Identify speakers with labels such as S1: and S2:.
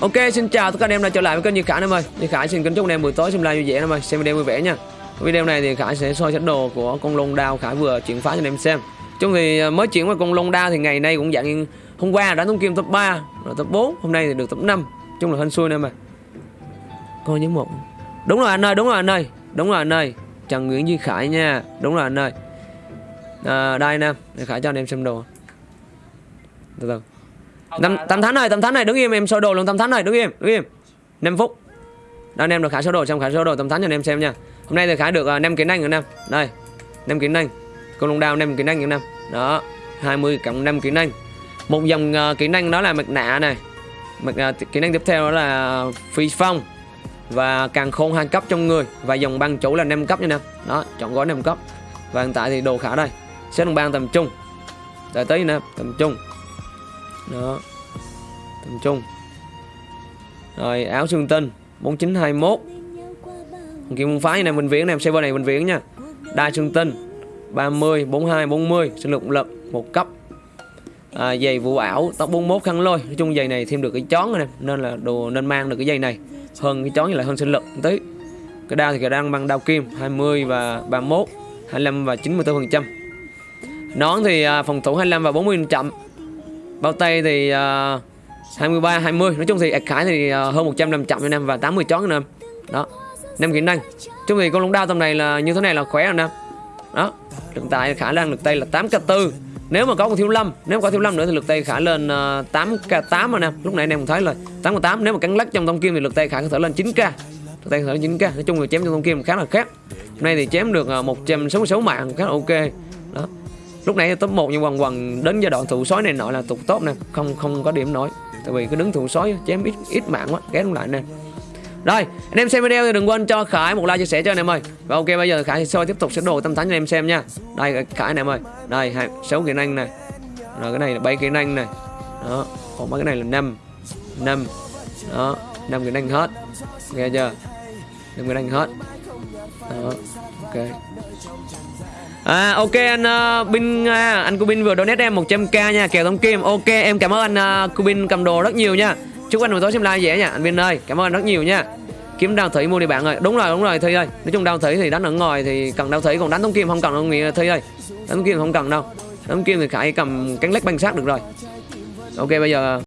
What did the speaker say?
S1: Ok, xin chào tất cả anh em đã trở lại với kênh Như Khải em ơi. Như Khải xin kính chúc anh em buổi tối xem live vui vẻ em ơi, xem video vui vẻ nha. Video này thì Khải sẽ soi set đồ của con lông đao Khải vừa chuyển phá cho anh em xem. Chung thì à, mới chuyển qua con lông đao thì ngày nay cũng dạng hôm qua đã thông kim top 3, rồi top 4, hôm nay thì được top 5. Chung là hên xui em ơi. Coi nhớ một. Đúng rồi anh ơi, đúng rồi anh ơi. Đúng rồi anh ơi. Trần Nguyễn Duy Khải nha. Đúng rồi anh ơi. À, đây nè, Khải cho anh em xem đồ. Từ từ. Tâm, tâm thánh này, tâm thánh này, đứng im em soi đồ luôn tâm thánh này, đứng im, đứng im. 5 phút. Đây anh em được khải số đồ xong khải số đồ tâm thánh cho anh em xem nha. Hôm nay thì khải được uh, 5 kỹ năng nữa năm. Đây. 5 kỹ năng. Con lông đao 5 kỹ năng nữa năm. Đó. 20 cộng 5 kỹ năng. Một dòng uh, kỹ năng đó là mặt nạ này. Mặt uh, kỹ năng tiếp theo đó là phi phong và càng khôn hai cấp trong người và dòng băng chủ là 5 cấp nha nè. Đó, chọn gói 5 cấp. Và hiện tại thì đồ khả đây. Xếp đồng băng tầm trung. Đợi tí nè, tầm trung đó tầm trung. Rồi áo xương tinh 4921 kim môn phái này mình viễn này server này mình viễn nha. Đai xương tinh 30 42 40 sinh lực lực một cấp. À, giày vụ ảo tóc 41 khăn lôi. Nói chung giày này thêm được cái chón này nên là đồ nên mang được cái giày này. Hơn cái chón như là hơn sinh lực một tí. Cái đao thì cái đang bằng đao kim 20 và 31 25 và 94 phần trăm. Nón thì à, phòng thủ 25 và 40 phần trăm. Bao tay thì uh, 23 20 nói chung thì ạc khải thì ờ, hơn 100 năm chậm cho năm và 80 chón năm đó, năm kỹ năng. Chung thì con lông đao tầm này là như thế này là khỏe rồi năm đó hiện tại khả năng, lực tay là 8 k 4 nếu mà có con thiếu lâm, nếu mà có thiếu lâm nữa thì lực tay khả lên 8 k 8 rồi nè. Lúc nãy anh em cũng thấy rồi 8 k 8 nếu mà cắn lắc trong thông kim thì lực tay khả có thể lên 9 k. Lực tay có thể lên 9 k. Nói chung là chém trong thông kim khá là khác hôm nay thì chém được ờ, 166 mạng, khá là ok. Đó lúc nãy top 1 nhưng quần quần đến giai đoạn thủ sói này nọ là tụt top nè, không không có điểm nổi. Tại vì cứ đứng thủ sói chém ít ít mạng quá, ghét lại nè. Rồi, anh em xem video thì đừng quên cho khải một like chia sẻ cho anh em ơi. Và ok, bây giờ khải sẽ soi tiếp tục sẽ đồ tâm thánh cho anh em xem nha. Đây, khải anh em ơi. Đây, hai, sáu kỹ năng này rồi, cái này là bảy kỹ năng này đó, còn mấy cái này là năm. Năm. Đó, năm kỹ năng hết. Nghe chưa? Năm kỹ năng hết đó ok. À, ok anh uh, Bin uh, anh Cubin vừa donate em 100k nha kèo tống kim. Ok em cảm ơn anh ờ, uh, Cubin cầm đồ rất nhiều nha. Chúc anh buổi tối xem live dễ nha anh Bin ơi. Cảm ơn anh rất nhiều nha. Kiếm đao thủy mua đi bạn ơi. Đúng rồi đúng rồi thi ơi. Nói chung đao thủy thì đánh ở ngoài thì cần đao thủy còn đánh tống kim không cần đâu nghĩa thi ơi. Đánh tống kim không cần đâu. Đánh thông kim thì khải cầm cánh lách banh sát được rồi. Ok bây giờ